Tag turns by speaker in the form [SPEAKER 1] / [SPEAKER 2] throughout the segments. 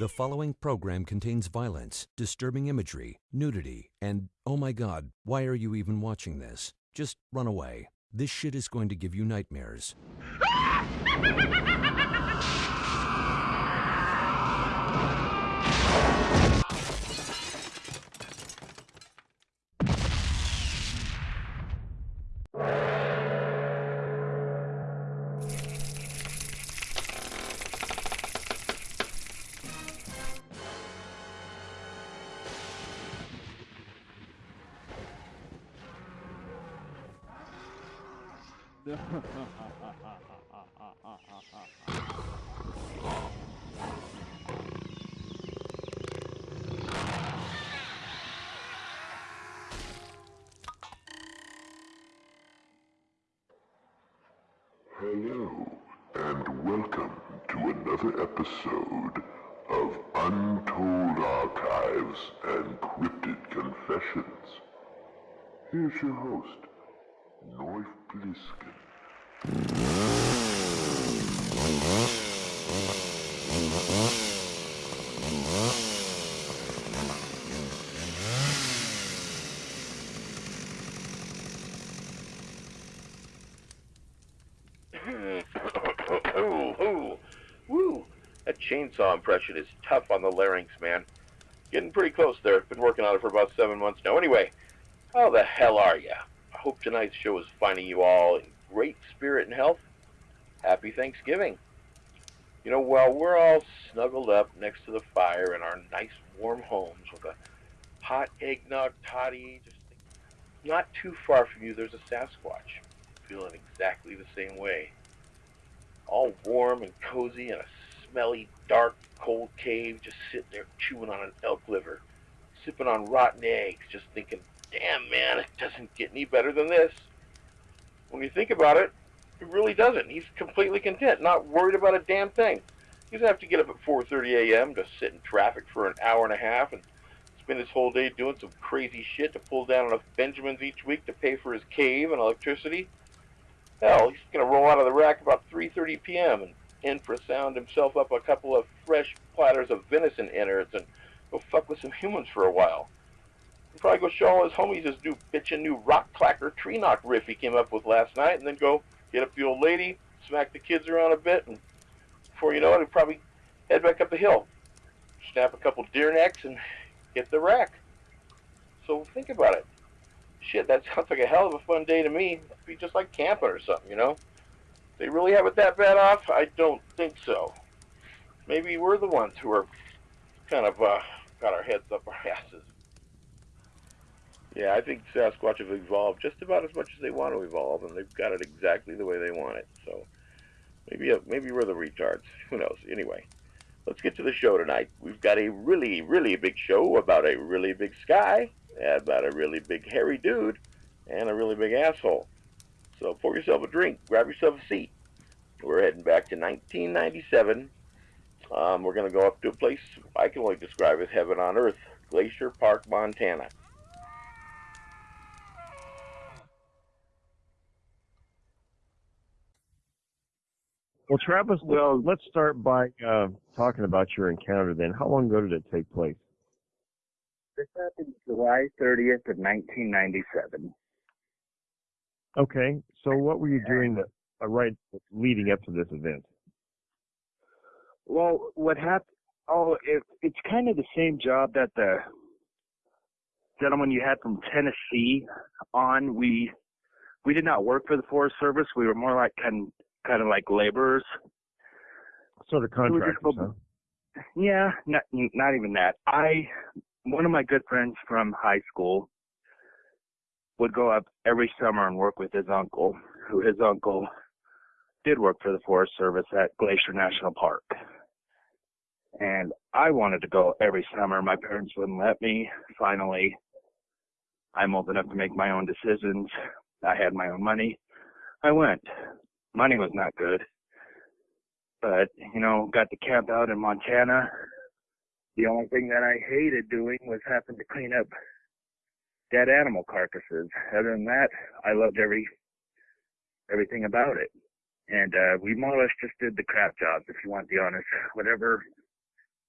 [SPEAKER 1] The following program contains violence, disturbing imagery, nudity, and oh my god, why are you even watching this? Just run away. This shit is going to give you nightmares.
[SPEAKER 2] Hello, and welcome to another episode of Untold Archives and Cryptid Confessions. Here's your host, Bliskin.
[SPEAKER 3] Chainsaw impression is tough on the larynx, man. Getting pretty close there. Been working on it for about seven months now. Anyway, how the hell are ya? I hope tonight's show is finding you all in great spirit and health. Happy Thanksgiving. You know, while we're all snuggled up next to the fire in our nice warm homes with a hot eggnog toddy, just not too far from you, there's a Sasquatch feeling exactly the same way all warm and cozy in a smelly, dark, cold cave, just sitting there chewing on an elk liver, sipping on rotten eggs, just thinking, damn, man, it doesn't get any better than this. When you think about it, it really doesn't. He's completely content, not worried about a damn thing. He doesn't have to get up at 4.30 a.m. to sit in traffic for an hour and a half and spend his whole day doing some crazy shit to pull down enough Benjamins each week to pay for his cave and electricity. Hell, he's going to roll out of the rack about 3.30 p.m. and infrasound himself up a couple of fresh platters of venison innards and go fuck with some humans for a while. He'll probably go show all his homies his new bitchin' new rock clacker tree knock riff he came up with last night and then go get up the old lady, smack the kids around a bit, and before you know it, he'll probably head back up the hill, snap a couple deer necks, and hit the rack. So think about it shit, that sounds like a hell of a fun day to me. It'd be just like camping or something, you know? They really have it that bad off? I don't think so. Maybe we're the ones who are kind of uh, got our heads up our asses. Yeah, I think Sasquatch have evolved just about as much as they want to evolve, and they've got it exactly the way they want it. So maybe uh, maybe we're the retards. Who knows? Anyway, let's get to the show tonight. We've got a really, really big show about a really big sky about a really big hairy dude and a really big asshole. So pour yourself a drink, grab yourself a seat. We're heading back to 1997. Um, we're going to go up to a place I can only describe as heaven on earth, Glacier Park, Montana.
[SPEAKER 4] Well, Travis, well, let's start by uh, talking about your encounter then. How long ago did it take place?
[SPEAKER 5] This happened July 30th of 1997.
[SPEAKER 4] Okay, so what were you doing that, uh, right leading up to this event?
[SPEAKER 5] Well, what happened? Oh, it, it's kind of the same job that the gentleman you had from Tennessee on. We we did not work for the Forest Service. We were more like kind kind of like laborers.
[SPEAKER 4] Sort of contractors, huh?
[SPEAKER 5] Yeah, not not even that. I one of my good friends from high school would go up every summer and work with his uncle, who his uncle did work for the Forest Service at Glacier National Park. And I wanted to go every summer. My parents wouldn't let me. Finally, I'm old enough to make my own decisions. I had my own money. I went. Money was not good. But, you know, got to camp out in Montana. The only thing that I hated doing was having to clean up dead animal carcasses. Other than that, I loved every everything about it. And uh we more or less just did the crap jobs, if you want to be honest. Whatever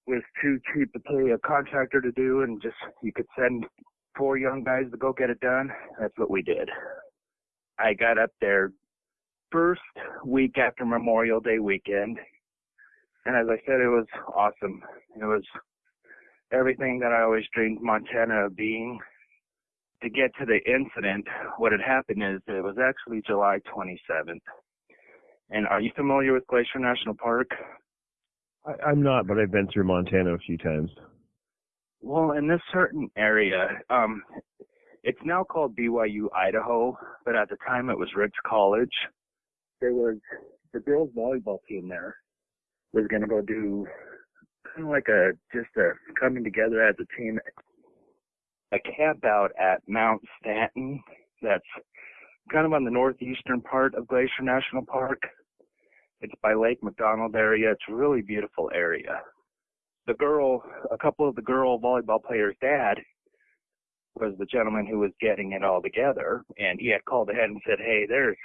[SPEAKER 5] was too cheap to pay a contractor to do and just you could send four young guys to go get it done. That's what we did. I got up there first week after Memorial Day weekend. And as I said, it was awesome. It was everything that I always dreamed Montana of being. To get to the incident, what had happened is it was actually July 27th. And are you familiar with Glacier National Park?
[SPEAKER 4] I, I'm not, but I've been through Montana a few times.
[SPEAKER 5] Well, in this certain area, um, it's now called BYU Idaho, but at the time it was Ricks College. There was the girls volleyball team there was going to go do kind of like a just a coming together as a team, a camp out at Mount Stanton. That's kind of on the northeastern part of Glacier National Park. It's by Lake McDonald area. It's a really beautiful area. The girl, a couple of the girl volleyball players' dad was the gentleman who was getting it all together, and he had called ahead and said, "Hey, there's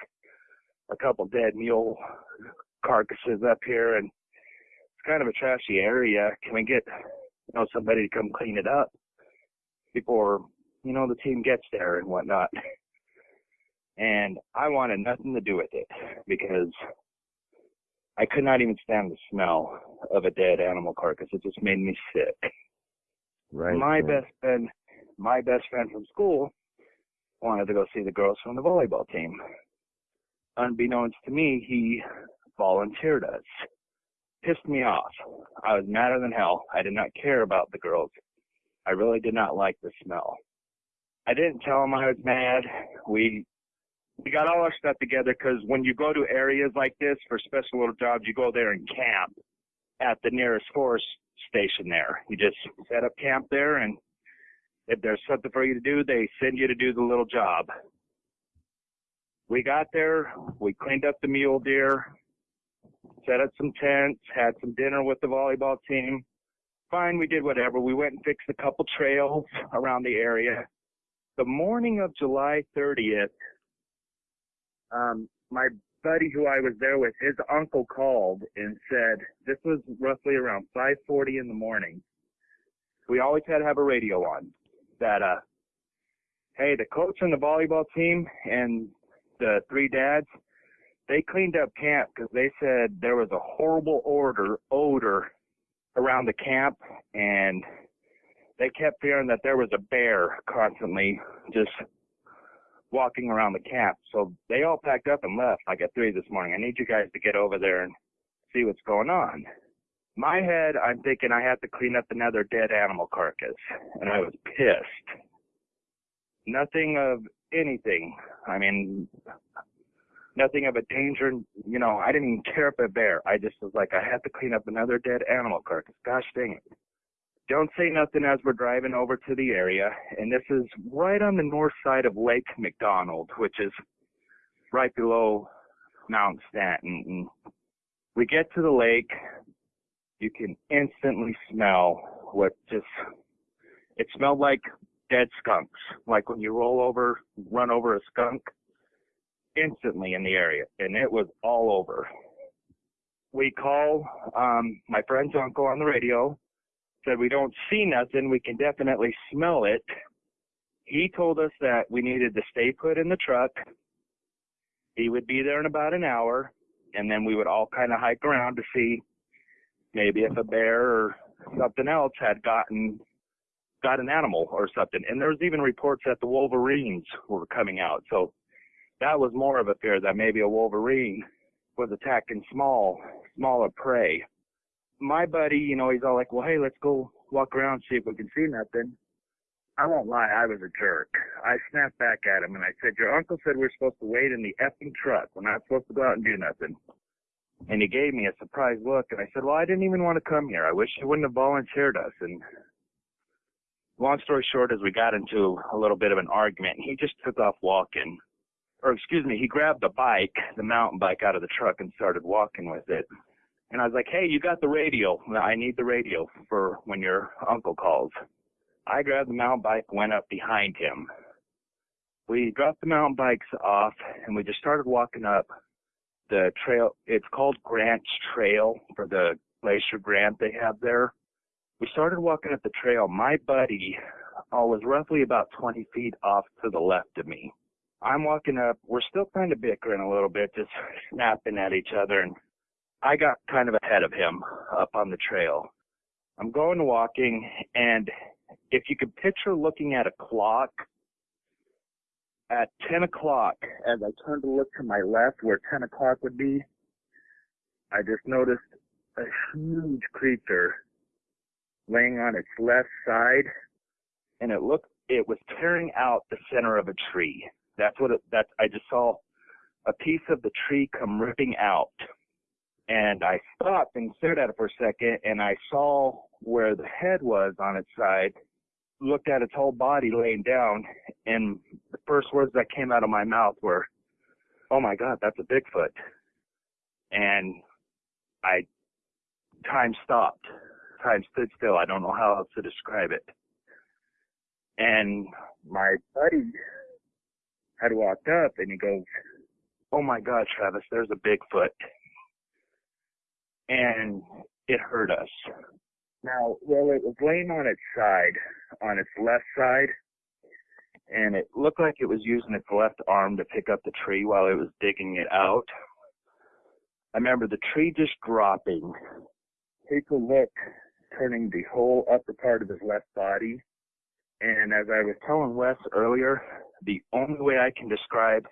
[SPEAKER 5] a couple dead mule carcasses up here, and it's kind of a trashy area. Can we get, you know, somebody to come clean it up before, you know, the team gets there and whatnot?" And I wanted nothing to do with it because I could not even stand the smell of a dead animal carcass. It just made me sick.
[SPEAKER 4] Right.
[SPEAKER 5] my
[SPEAKER 4] right.
[SPEAKER 5] best friend, my best friend from school, wanted to go see the girls from the volleyball team. Unbeknownst to me, he volunteered us. Pissed me off. I was madder than hell. I did not care about the girls. I really did not like the smell. I didn't tell him I was mad. We we got all our stuff together because when you go to areas like this for special little jobs, you go there and camp at the nearest forest station there. You just set up camp there, and if there's something for you to do, they send you to do the little job. We got there, we cleaned up the mule deer, set up some tents, had some dinner with the volleyball team. Fine, we did whatever. We went and fixed a couple trails around the area. The morning of July 30th, um, my buddy who I was there with, his uncle called and said this was roughly around 5:40 in the morning. We always had to have a radio on that uh hey, the coach and the volleyball team and the three dads, they cleaned up camp because they said there was a horrible odor odor around the camp and they kept hearing that there was a bear constantly just walking around the camp. So they all packed up and left like at three this morning. I need you guys to get over there and see what's going on. My head, I'm thinking I have to clean up another dead animal carcass, and I was pissed. Nothing of anything. I mean, nothing of a danger. You know, I didn't even care if a bear. I just was like, I have to clean up another dead animal carcass. Gosh dang it don't say nothing as we're driving over to the area. And this is right on the north side of Lake McDonald, which is right below Mount Stanton. We get to the lake. You can instantly smell what just, it smelled like dead skunks. Like when you roll over, run over a skunk instantly in the area. And it was all over. We call um, my friend's uncle on the radio said we don't see nothing, we can definitely smell it. He told us that we needed to stay put in the truck. He would be there in about an hour, and then we would all kind of hike around to see maybe if a bear or something else had gotten got an animal or something. And there was even reports that the wolverines were coming out. So that was more of a fear that maybe a wolverine was attacking small, smaller prey my buddy, you know, he's all like, well, hey, let's go walk around, see if we can see nothing. I won't lie, I was a jerk. I snapped back at him and I said, your uncle said we're supposed to wait in the effing truck. We're not supposed to go out and do nothing. And he gave me a surprised look and I said, well, I didn't even want to come here. I wish you wouldn't have volunteered us. And long story short is we got into a little bit of an argument he just took off walking. Or excuse me, he grabbed the bike, the mountain bike out of the truck and started walking with it. And I was like, hey, you got the radio. I need the radio for when your uncle calls. I grabbed the mountain bike, went up behind him. We dropped the mountain bikes off and we just started walking up the trail. It's called Grant's Trail for the Glacier Grant they have there. We started walking up the trail. My buddy uh, was roughly about 20 feet off to the left of me. I'm walking up. We're still kind of bickering a little bit, just snapping at each other. And I got kind of ahead of him up on the trail. I'm going walking, and if you could picture looking at a clock, at 10 o'clock, as I turned to look to my left where 10 o'clock would be, I just noticed a huge creature laying on its left side, and it looked, it was tearing out the center of a tree. That's what it, that I just saw a piece of the tree come ripping out. And I stopped and stared at it for a second, and I saw where the head was on its side, looked at its whole body laying down, and the first words that came out of my mouth were, "Oh my God, that's a Bigfoot." And I, time stopped, time stood still. I don't know how else to describe it. And my buddy had walked up, and he goes, "Oh my God, Travis, there's a Bigfoot." And it hurt us now, well, it was laying on its side, on its left side, and it looked like it was using its left arm to pick up the tree while it was digging it out. I remember the tree just dropping. Take a look, turning the whole upper part of his left body. And as I was telling Wes earlier, the only way I can describe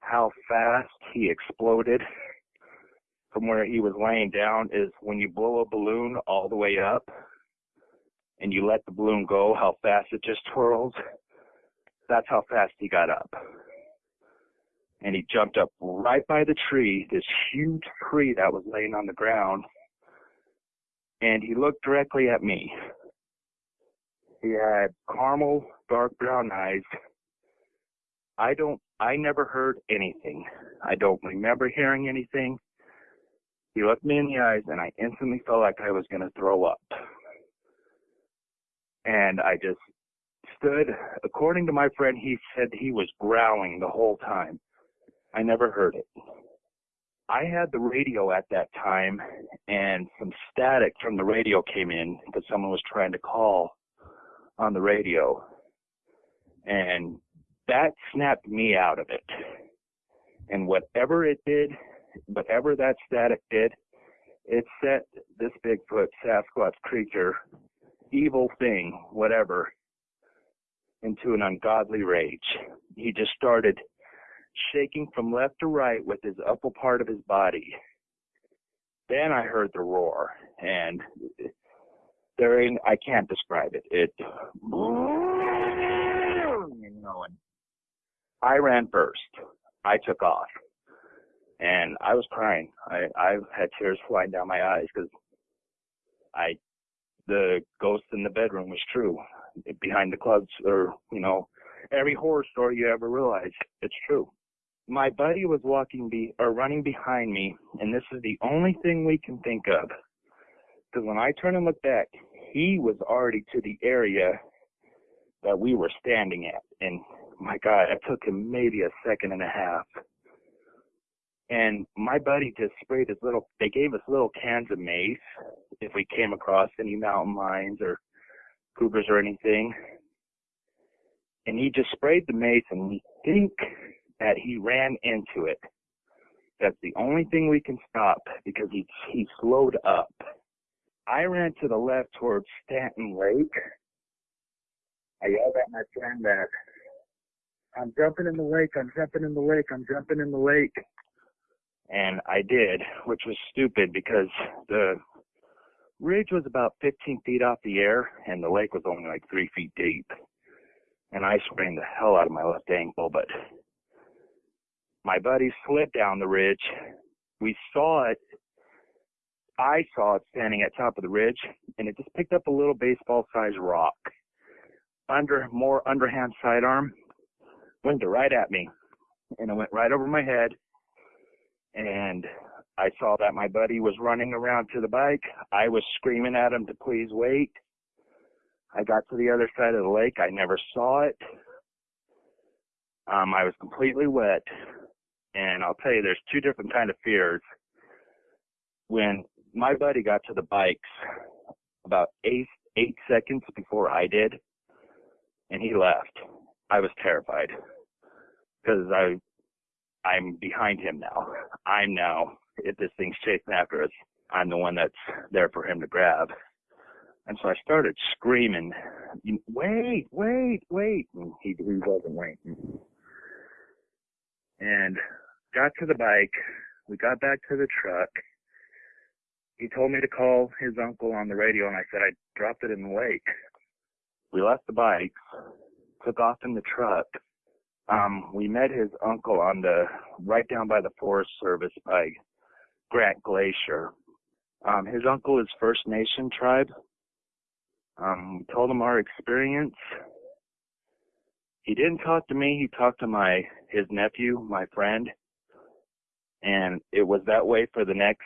[SPEAKER 5] how fast he exploded from where he was laying down is when you blow a balloon all the way up and you let the balloon go, how fast it just twirls. That's how fast he got up. And he jumped up right by the tree, this huge tree that was laying on the ground. And he looked directly at me. He had caramel, dark brown eyes. I don't, I never heard anything. I don't remember hearing anything. He looked me in the eyes, and I instantly felt like I was going to throw up. And I just stood. According to my friend, he said he was growling the whole time. I never heard it. I had the radio at that time, and some static from the radio came in because someone was trying to call on the radio. And that snapped me out of it. And whatever it did, whatever that static did, it set this Bigfoot, Sasquatch creature, evil thing, whatever, into an ungodly rage. He just started shaking from left to right with his upper part of his body. Then I heard the roar, and there ain't, I can't describe it. It, you know, and I ran first. I took off and I was crying. I I had tears flying down my eyes because I the ghost in the bedroom was true. Behind the clubs, or you know, every horror story you ever realize, it's true. My buddy was walking be or running behind me, and this is the only thing we can think of. Because when I turn and look back, he was already to the area that we were standing at, and my God, it took him maybe a second and a half and my buddy just sprayed his little, they gave us little cans of mace if we came across any mountain lions or cougars or anything. And he just sprayed the mace and we think that he ran into it. That's the only thing we can stop because he, he slowed up. I ran to the left towards Stanton Lake. I yelled at my friend that I'm jumping in the lake, I'm jumping in the lake, I'm jumping in the lake and I did, which was stupid because the ridge was about 15 feet off the air and the lake was only like three feet deep. And I sprained the hell out of my left ankle, but my buddy slid down the ridge. We saw it. I saw it standing at top of the ridge and it just picked up a little baseball sized rock under more underhand sidearm, went right at me and it went right over my head and I saw that my buddy was running around to the bike. I was screaming at him to please wait. I got to the other side of the lake. I never saw it. Um, I was completely wet. And I'll tell you, there's two different kind of fears. When my buddy got to the bikes, about eight eight seconds before I did, and he left. I was terrified because I I'm behind him now. I'm now if this thing's chasing after us, I'm the one that's there for him to grab. And so I started screaming, "Wait, wait, wait!" And he he wasn't waiting. And got to the bike. We got back to the truck. He told me to call his uncle on the radio, and I said I dropped it in the lake. We left the bikes, took off in the truck. Um, we met his uncle on the right down by the Forest Service by Grant Glacier. Um, his uncle is First Nation tribe. Um, we told him our experience. He didn't talk to me. He talked to my his nephew, my friend, and it was that way for the next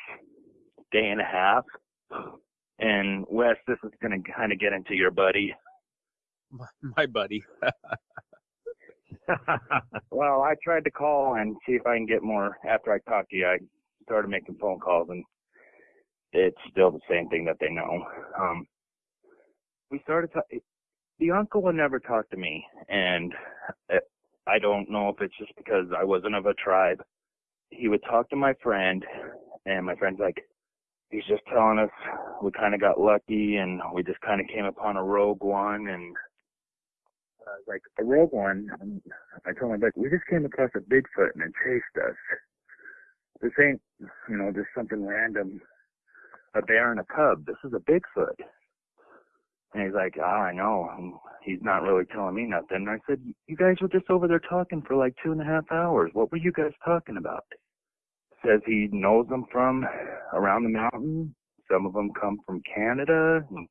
[SPEAKER 5] day and a half. And Wes, this is going to kind of get into your buddy.
[SPEAKER 6] My, my buddy.
[SPEAKER 5] well, I tried to call and see if I can get more. After I talked to you, I started making phone calls, and it's still the same thing that they know. Um, we started to. The uncle would never talk to me, and I don't know if it's just because I wasn't of a tribe. He would talk to my friend, and my friend's like, he's just telling us we kind of got lucky, and we just kind of came upon a rogue one, and I was like, a rogue one. And I told him like, we just came across a Bigfoot and it chased us. This ain't, you know, just something random, a bear and a cub. This is a Bigfoot. And he's like, ah, I know. He's not really telling me nothing. And I said, you guys were just over there talking for like two and a half hours. What were you guys talking about? Says he knows them from around the mountain. Some of them come from Canada and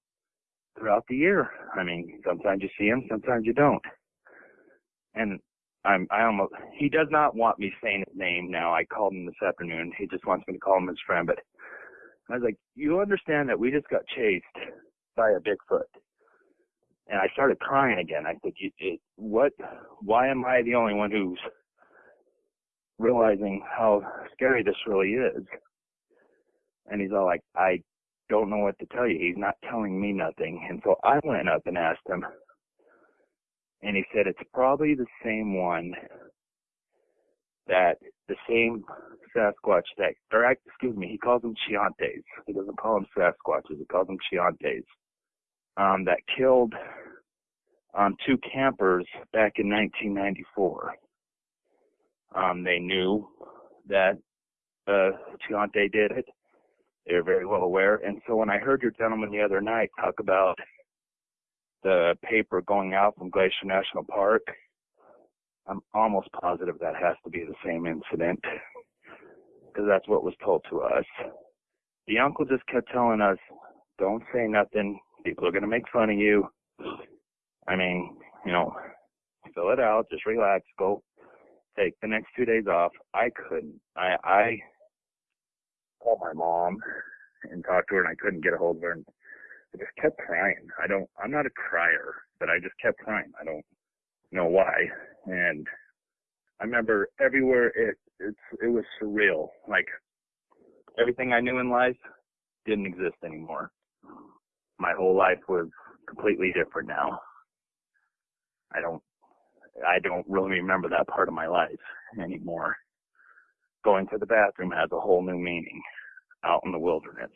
[SPEAKER 5] throughout the year. I mean, sometimes you see them, sometimes you don't. And I'm, I almost, he does not want me saying his name now. I called him this afternoon. He just wants me to call him his friend. But I was like, you understand that we just got chased by a Bigfoot. And I started crying again. I said, it, what, why am I the only one who's realizing how scary this really is? And he's all like, I don't know what to tell you. He's not telling me nothing. And so I went up and asked him, and he said it's probably the same one that the same Sasquatch that, or excuse me, he calls them Chiantes. He doesn't call them Sasquatches. He calls them Chiantes. Um, that killed um, two campers back in 1994. Um, they knew that uh, Chiante did it. They were very well aware. And so when I heard your gentleman the other night talk about the paper going out from Glacier National Park, I'm almost positive that has to be the same incident because that's what was told to us. The uncle just kept telling us, don't say nothing. People are going to make fun of you. I mean, you know, fill it out, just relax, go take the next two days off. I couldn't. I, I called my mom and talked to her and I couldn't get a hold of her. And I just kept crying. I don't, I'm not a crier, but I just kept crying. I don't know why. And I remember everywhere it, it's, it was surreal. Like everything I knew in life didn't exist anymore. My whole life was completely different now. I don't, I don't really remember that part of my life anymore. Going to the bathroom has a whole new meaning out in the wilderness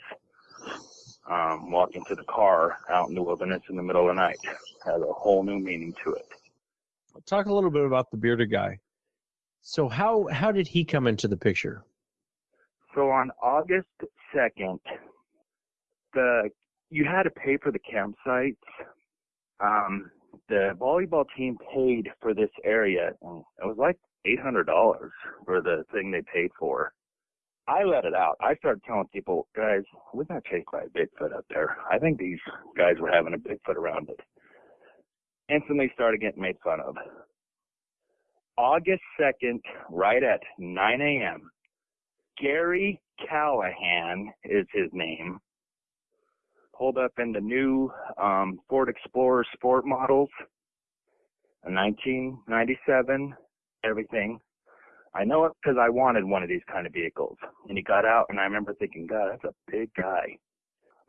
[SPEAKER 5] um, walking to the car out in the wilderness in the middle of the night has a whole new meaning to it.
[SPEAKER 6] Talk a little bit about the bearded guy. So how how did he come into the picture?
[SPEAKER 5] So on August second, the you had to pay for the campsites. Um, the volleyball team paid for this area, it was like eight hundred dollars for the thing they paid for. I let it out. I started telling people, guys, we got chased by a Bigfoot up there. I think these guys were having a Bigfoot around it. Instantly started getting made fun of. August 2nd, right at 9 a.m., Gary Callahan is his name. Pulled up in the new um, Ford Explorer Sport models, a 1997, everything. I know it because I wanted one of these kind of vehicles. And he got out, and I remember thinking, God, that's a big guy.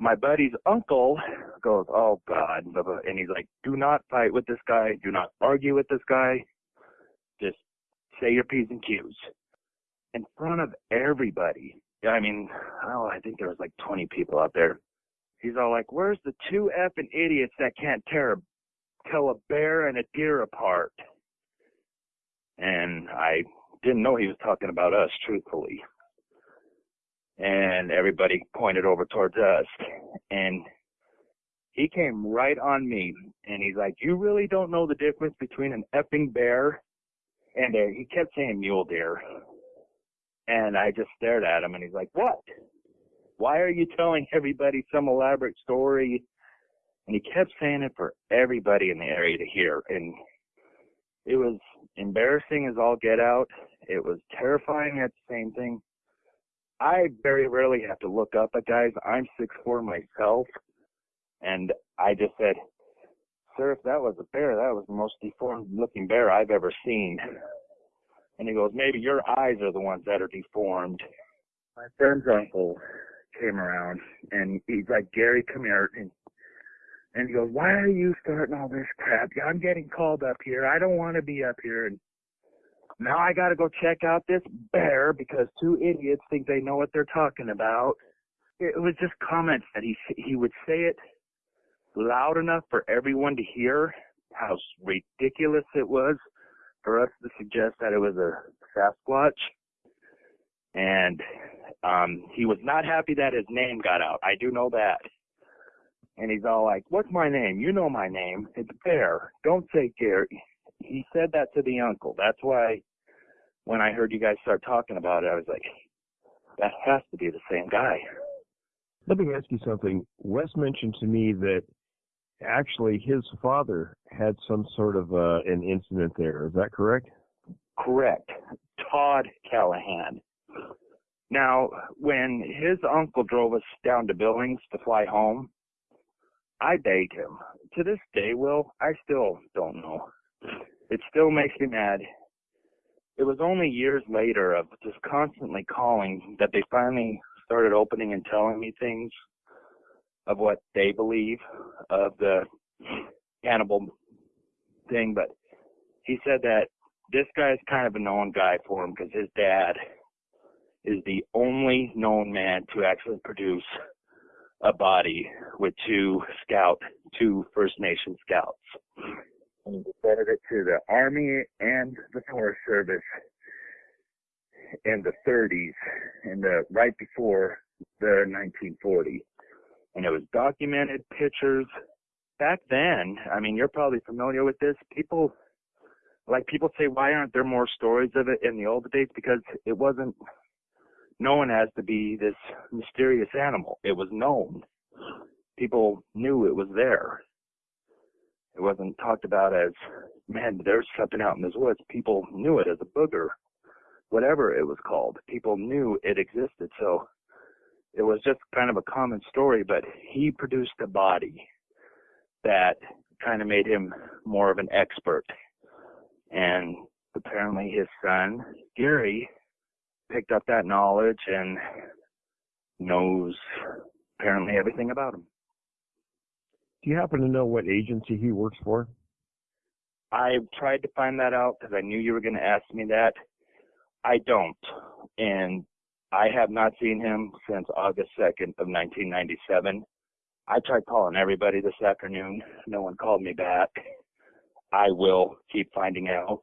[SPEAKER 5] my buddy's uncle goes, "Oh God," and he's like, "Do not fight with this guy. Do not argue with this guy. Just say your p's and q's in front of everybody." I mean, oh, I think there was like 20 people out there. He's all like, "Where's the two effing idiots that can't tear a, tell a bear and a deer apart?" And I didn't know he was talking about us, truthfully and everybody pointed over towards us. And he came right on me, and he's like, "You really don't know the difference between an effing bear and a." He kept saying mule deer, and I just stared at him, and he's like, "What? Why are you telling everybody some elaborate story?" And he kept saying it for everybody in the area to hear, and it was embarrassing as all get out. It was terrifying at the same thing I very rarely have to look up at guys. I'm six four myself, and I just said, "Sir, if that was a bear, that was the most deformed looking bear I've ever seen." And he goes, "Maybe your eyes are the ones that are deformed." My friend's uncle came around, and he's like, "Gary, come here." And, and he goes, "Why are you starting all this crap? I'm getting called up here. I don't want to be up here." And now I got to go check out this bear because two idiots think they know what they're talking about. It was just comments that he he would say it loud enough for everyone to hear how ridiculous it was for us to suggest that it was a Sasquatch. And um he was not happy that his name got out. I do know that. And he's all like, "What's my name? You know my name. It's Bear. Don't say Gary." He said that to the uncle. That's why when I heard you guys start talking about it, I was like, that has to be the same guy.
[SPEAKER 4] Let me ask you something. Wes mentioned to me that actually his father had some sort of uh, an incident there. Is that correct?
[SPEAKER 5] Correct. Todd Callahan. Now, when his uncle drove us down to Billings to fly home, I begged him. To this day, Will, I still don't know. It still makes me mad it was only years later of just constantly calling that they finally started opening and telling me things of what they believe of the cannibal thing. But he said that this guy is kind of a known guy for him because his dad is the only known man to actually produce a body with two scout, two First Nation scouts and he presented it to the Army and the Forest Service in the 30s, in the right before the 1940, and it was documented pictures. Back then, I mean, you're probably familiar with this. People, like people say, why aren't there more stories of it in the old days? Because it wasn't known as to be this mysterious animal. It was known. People knew it was there. It wasn't talked about as, man, there's something out in this woods. People knew it as a booger, whatever it was called. People knew it existed. So it was just kind of a common story, but he produced a body that kind of made him more of an expert. And apparently his son, Gary, picked up that knowledge and knows apparently everything about him.
[SPEAKER 4] Do you happen to know what agency he works for?
[SPEAKER 5] I tried to find that out because I knew you were going to ask me that. I don't. And I have not seen him since August 2nd of 1997. I tried calling everybody this afternoon. No one called me back. I will keep finding out,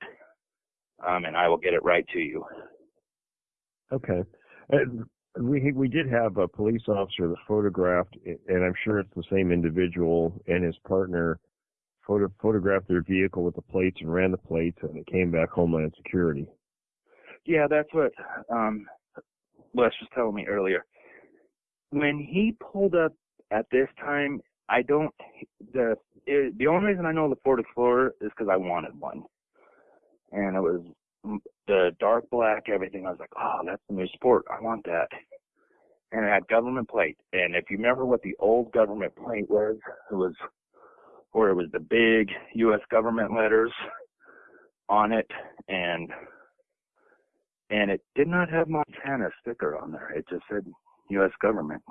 [SPEAKER 5] um, and I will get it right to you.
[SPEAKER 4] Okay. And we we did have a police officer that photographed, and I'm sure it's the same individual and his partner photo, photographed their vehicle with the plates and ran the plates, and it came back Homeland Security.
[SPEAKER 5] Yeah, that's what um, Wes was telling me earlier. When he pulled up at this time, I don't the it, the only reason I know the Ford Explorer is because I wanted one, and it was the dark black everything. I was like, oh, that's the new sport. I want that and it had government plate. And if you remember what the old government plate was, it was where it was the big U.S. government letters on it, and and it did not have Montana sticker on there. It just said U.S. government.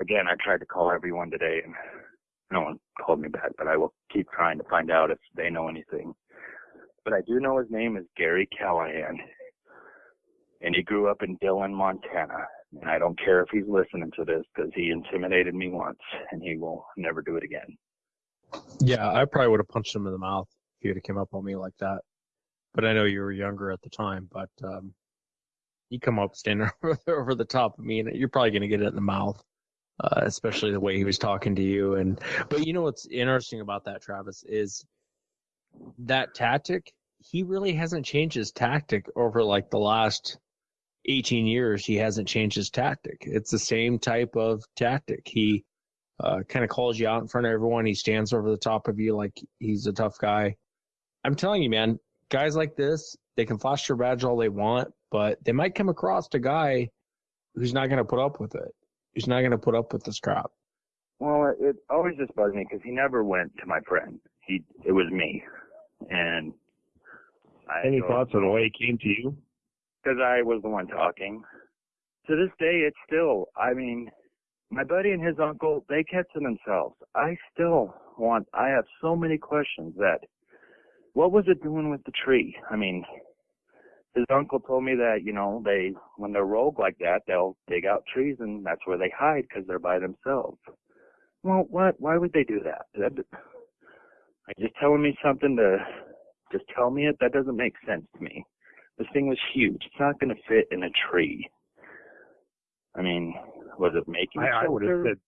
[SPEAKER 5] again, I tried to call everyone today and no one called me back, but I will keep trying to find out if they know anything. But I do know his name is Gary Callahan. And he grew up in Dillon, Montana. And I don't care if he's listening to this because he intimidated me once and he will never do it again.
[SPEAKER 6] Yeah, I probably would have punched him in the mouth if he would have come up on me like that. But I know you were younger at the time, but um, you come up standing over, over the top of me and you're probably going to get it in the mouth. Uh, especially the way he was talking to you and but you know what's interesting about that Travis is that tactic he really hasn't changed his tactic over like the last 18 years. He hasn't changed his tactic. It's the same type of tactic. He uh, kind of calls you out in front of everyone. He stands over the top of you like he's a tough guy. I'm telling you man guys like this they can flash their badge all they want but they might come across a guy who's not going to put up with it. He's not going to put up with this crap.
[SPEAKER 5] Well, it, it always just bugs me because he never went to my friend. He it was me, and
[SPEAKER 4] I any thoughts on the way it came to you?
[SPEAKER 5] Because I was the one talking. To this day, it's still. I mean, my buddy and his uncle they kept to themselves. I still want. I have so many questions that. What was it doing with the tree? I mean, his uncle told me that you know they when they're rogue like that they'll dig out trees and that's where they hide because they're by themselves well what why would they do that that are you just telling me something to just tell me it? That doesn't make sense to me. This thing was huge. It's not going to fit in a tree. I mean was it making
[SPEAKER 4] I, I would have said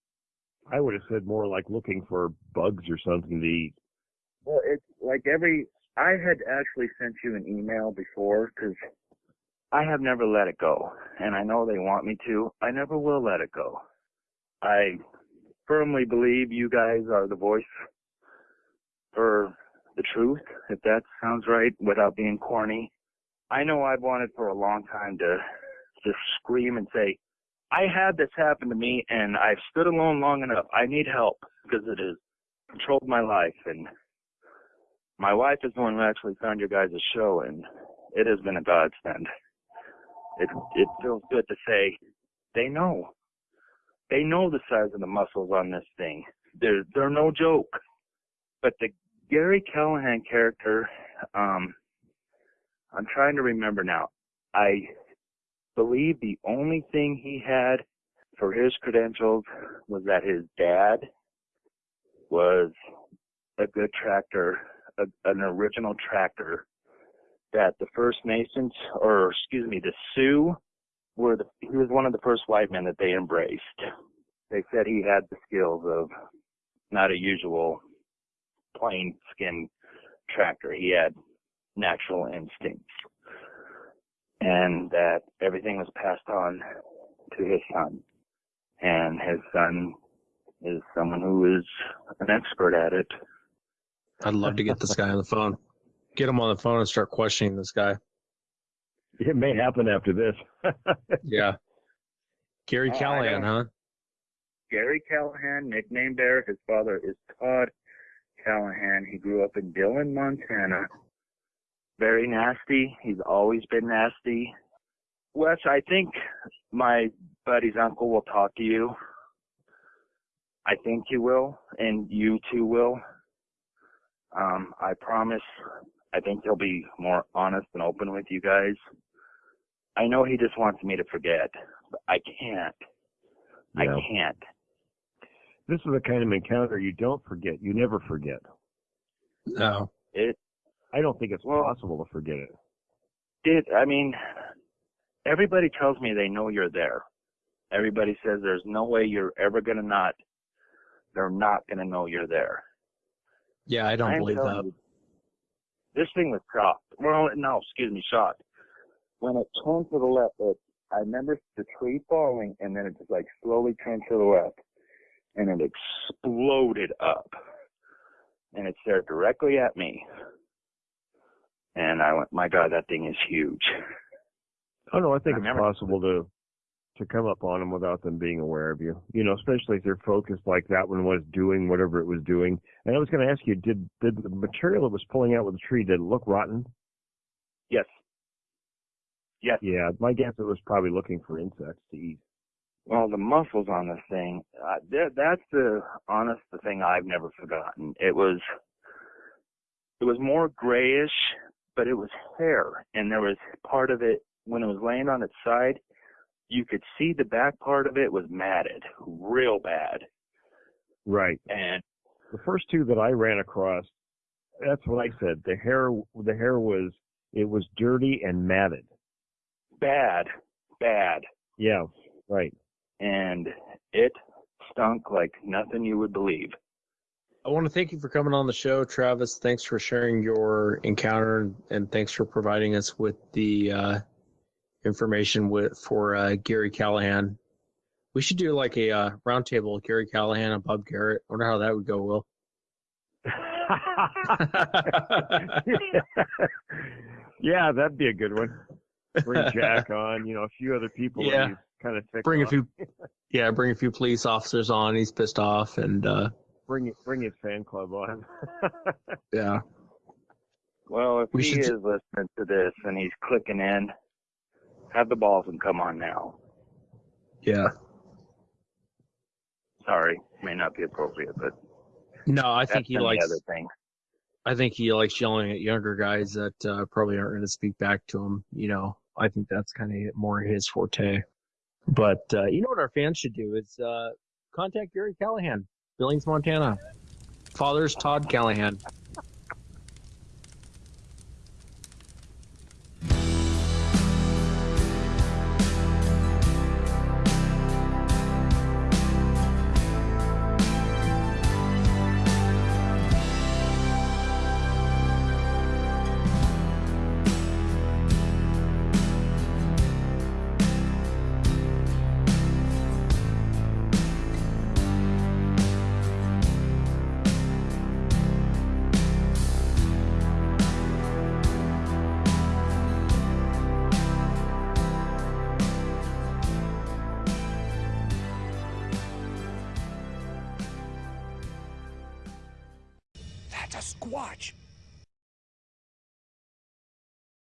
[SPEAKER 4] i would have said more like looking for bugs or something to eat.
[SPEAKER 5] Well it's like every I had actually sent you an email before because I have never let it go, and I know they want me to. I never will let it go. I firmly believe you guys are the voice for the truth, if that sounds right, without being corny. I know I've wanted for a long time to just scream and say, I had this happen to me and I've stood alone long enough. I need help because it has controlled my life and my wife is the one who actually found your guys' show, and it has been a godsend. It it feels good to say they know. They know the size of the muscles on this thing. They're they're no joke. But the Gary Callahan character, um, I'm trying to remember now. I believe the only thing he had for his credentials was that his dad was a good tractor a, an original tractor that the First Nations, or excuse me, the Sioux, were the, he was one of the first white men that they embraced. They said he had the skills of not a usual plain skin tractor. He had natural instincts. And that everything was passed on to his son. And his son is someone who is an expert at it
[SPEAKER 6] I'd love to get this guy on the phone. Get him on the phone and start questioning this guy.
[SPEAKER 4] It may happen after this.
[SPEAKER 6] yeah. Gary oh, Callahan, huh?
[SPEAKER 5] Gary Callahan, nicknamed there. His father is Todd Callahan. He grew up in Dillon, Montana. Very nasty. He's always been nasty. Wes, I think my buddy's uncle will talk to you. I think he will, and you too will. Um, I promise. I think he'll be more honest and open with you guys. I know he just wants me to forget, but I can't. Yeah. I can't.
[SPEAKER 4] This is the kind of encounter you don't forget. You never forget.
[SPEAKER 6] No.
[SPEAKER 5] It.
[SPEAKER 4] I don't think it's well, possible to forget it.
[SPEAKER 5] Did I mean? Everybody tells me they know you're there. Everybody says there's no way you're ever gonna not. They're not gonna know you're there.
[SPEAKER 6] Yeah, I don't I believe that. You,
[SPEAKER 5] this thing was shocked. Well, no, excuse me, shocked. When it turned to the left, it, I remember the tree falling, and then it just like slowly turned to the left, and it exploded up, and it stared directly at me. And I went, my God, that thing is huge.
[SPEAKER 4] Oh no, I think I it's possible to to come up on them without them being aware of you. You know, especially if they're focused like that one was doing whatever it was doing. And I was going to ask you, did did the material it was pulling out with the tree did it look rotten?
[SPEAKER 5] Yes. Yes.
[SPEAKER 4] Yeah, my guess it was probably looking for insects to eat.
[SPEAKER 5] Well, the muscles on this thing, uh, that's the honest the thing I've never forgotten. It was, it was more grayish, but it was hair, and there was part of it when it was laying on its side. You could see the back part of it was matted, real bad.
[SPEAKER 4] Right.
[SPEAKER 5] And
[SPEAKER 4] The first two that I ran across, that's what I said. The hair, the hair was, it was dirty and matted.
[SPEAKER 5] bad, bad.
[SPEAKER 4] Yeah. Right.
[SPEAKER 5] And it stunk like nothing you would believe.
[SPEAKER 6] I want to thank you for coming on the show, Travis. Thanks for sharing your encounter and thanks for providing us with the uh, information with for uh, Gary Callahan. We should do like a uh, roundtable, Gary Callahan and Bob Garrett. I wonder how that would go, Will.
[SPEAKER 4] yeah, that'd be a good one. Bring Jack on, you know, a few other people.
[SPEAKER 6] Yeah.
[SPEAKER 4] he's kind of ticked
[SPEAKER 6] bring a few, yeah, bring a few police officers on. He's pissed off, and uh,
[SPEAKER 4] Bring it, bring his fan club on.
[SPEAKER 6] yeah,
[SPEAKER 5] Well, if
[SPEAKER 6] We
[SPEAKER 5] he
[SPEAKER 6] should
[SPEAKER 5] is
[SPEAKER 6] t-
[SPEAKER 5] listening to this and he's clicking in, have the balls and come on now.
[SPEAKER 6] yeah.
[SPEAKER 5] Sorry, may not be appropriate, but
[SPEAKER 6] No, I think he likes.
[SPEAKER 5] other thing.
[SPEAKER 6] I think he likes yelling at younger guys that uh, probably aren't going to speak back to him. You know, I think that's kind of more his forte. But uh, you know what our fans should do is uh, contact Gary Callahan, Billings, Montana. Father's Todd Callahan.